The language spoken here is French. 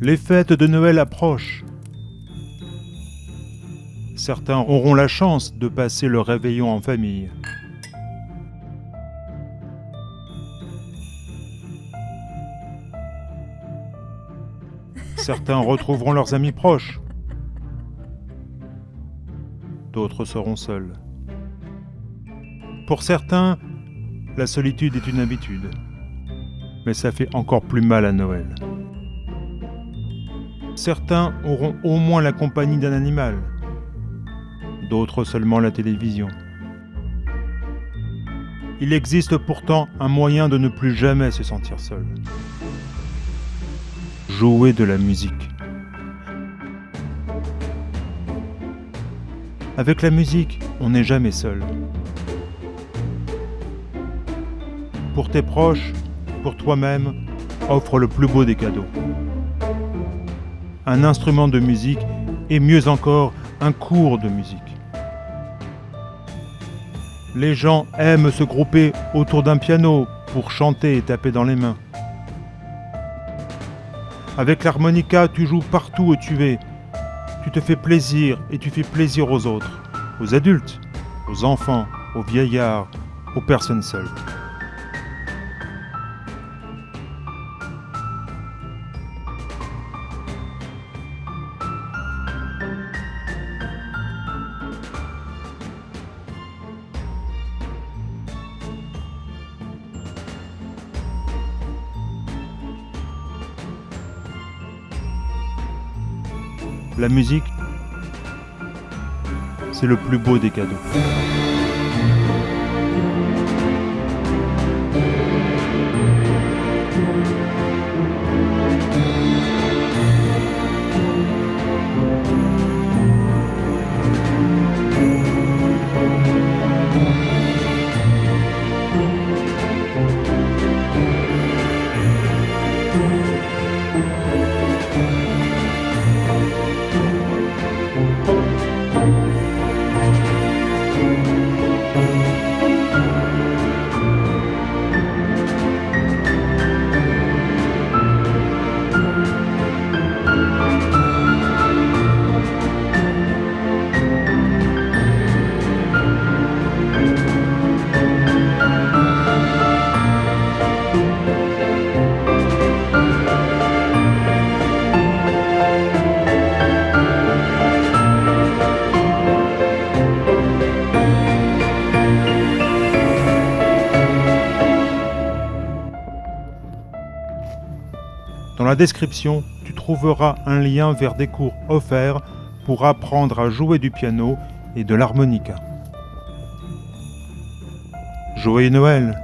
Les fêtes de Noël approchent. Certains auront la chance de passer le réveillon en famille. Certains retrouveront leurs amis proches. D'autres seront seuls. Pour certains, la solitude est une habitude. Mais ça fait encore plus mal à Noël. Certains auront au moins la compagnie d'un animal. D'autres seulement la télévision. Il existe pourtant un moyen de ne plus jamais se sentir seul. Jouer de la musique. Avec la musique, on n'est jamais seul. Pour tes proches, pour toi-même, offre le plus beau des cadeaux. Un instrument de musique et mieux encore, un cours de musique. Les gens aiment se grouper autour d'un piano pour chanter et taper dans les mains. Avec l'harmonica, tu joues partout où tu es. Tu te fais plaisir et tu fais plaisir aux autres, aux adultes, aux enfants, aux vieillards, aux personnes seules. La musique, c'est le plus beau des cadeaux. Dans la description, tu trouveras un lien vers des cours offerts pour apprendre à jouer du piano et de l'harmonica. Joyeux Noël